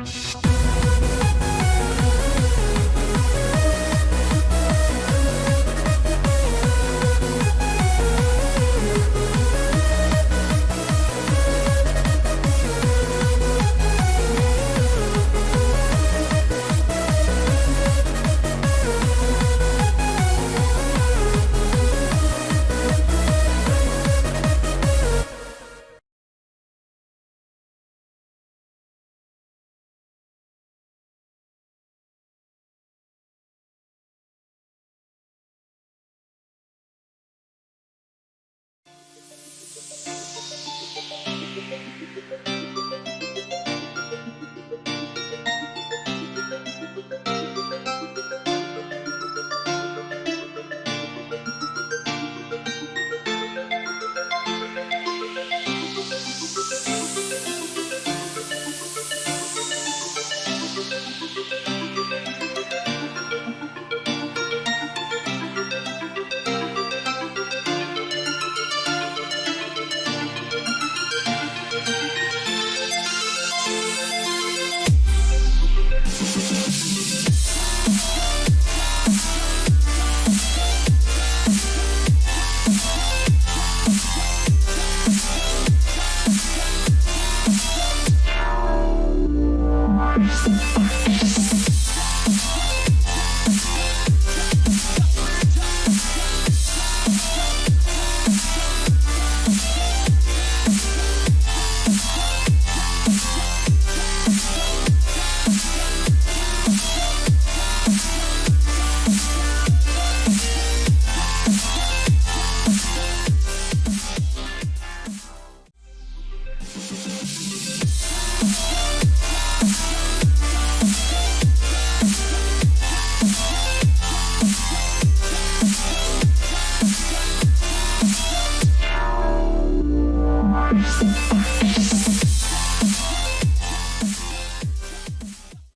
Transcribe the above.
Bye. 嗯